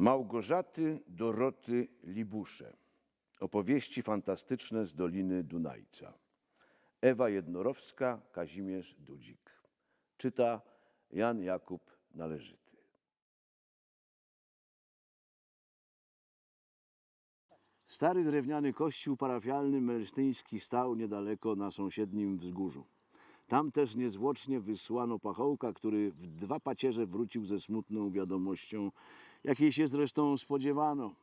Małgorzaty Doroty Libusze. Opowieści fantastyczne z Doliny Dunajca. Ewa Jednorowska, Kazimierz Dudzik. Czyta Jan Jakub Należyty. Stary drewniany kościół parafialny melsztyński stał niedaleko na sąsiednim wzgórzu. Tam też niezwłocznie wysłano pachołka, który w dwa pacierze wrócił ze smutną wiadomością, jakiej się zresztą spodziewano.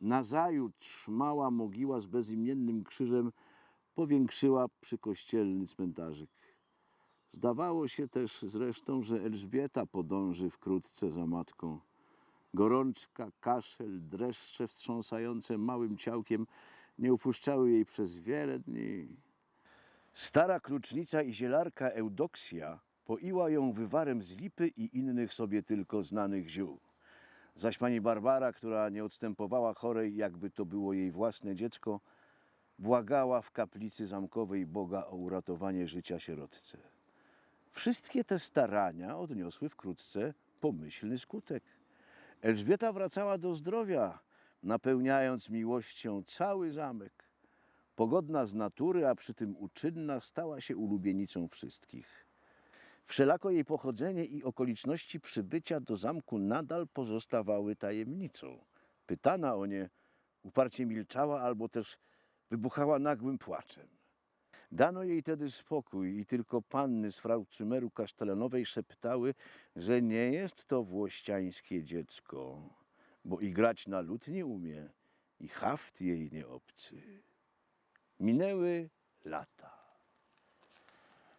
Nazajutrz mała mogiła z bezimiennym krzyżem powiększyła przykościelny cmentarzyk. Zdawało się też zresztą, że Elżbieta podąży wkrótce za matką. Gorączka, kaszel, dreszcze wstrząsające małym ciałkiem nie upuszczały jej przez wiele dni. Stara klucznica i zielarka Eudoksja poiła ją wywarem z lipy i innych sobie tylko znanych ziół. Zaś pani Barbara, która nie odstępowała chorej, jakby to było jej własne dziecko, błagała w kaplicy zamkowej Boga o uratowanie życia sierotce. Wszystkie te starania odniosły wkrótce pomyślny skutek. Elżbieta wracała do zdrowia, napełniając miłością cały zamek. Pogodna z natury, a przy tym uczynna, stała się ulubienicą wszystkich. Wszelako jej pochodzenie i okoliczności przybycia do zamku nadal pozostawały tajemnicą. Pytana o nie uparcie milczała albo też wybuchała nagłym płaczem. Dano jej tedy spokój i tylko panny z frau Cymeru Kasztelanowej szeptały, że nie jest to włościańskie dziecko, bo i grać na lutni umie i haft jej nie obcy. Minęły lata.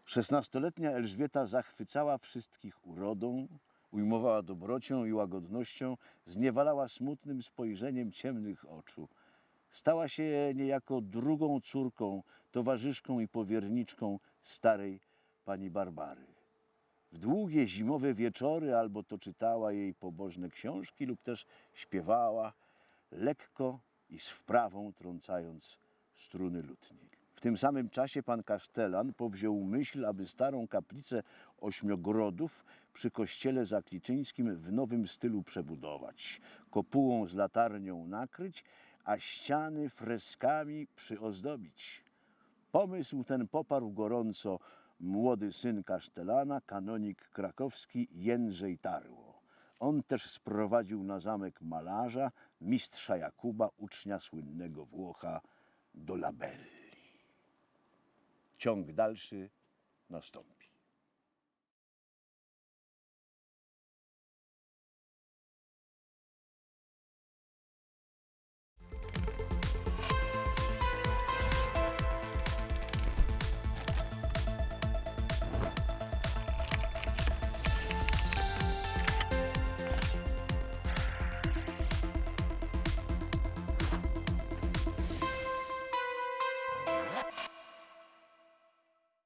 Szesnastoletnia Elżbieta zachwycała wszystkich urodą, ujmowała dobrocią i łagodnością, zniewalała smutnym spojrzeniem ciemnych oczu. Stała się niejako drugą córką, towarzyszką i powierniczką starej pani Barbary. W długie zimowe wieczory albo to czytała jej pobożne książki lub też śpiewała, lekko i z wprawą trącając struny lutni. W tym samym czasie pan Kasztelan powziął myśl, aby starą kaplicę ośmiogrodów przy kościele zakliczyńskim w nowym stylu przebudować, kopułą z latarnią nakryć, a ściany freskami przyozdobić. Pomysł ten poparł gorąco młody syn kasztelana, kanonik krakowski Jędrzej Tarło. On też sprowadził na zamek malarza, mistrza Jakuba, ucznia słynnego Włocha do Labelli. Ciąg dalszy nastąpi.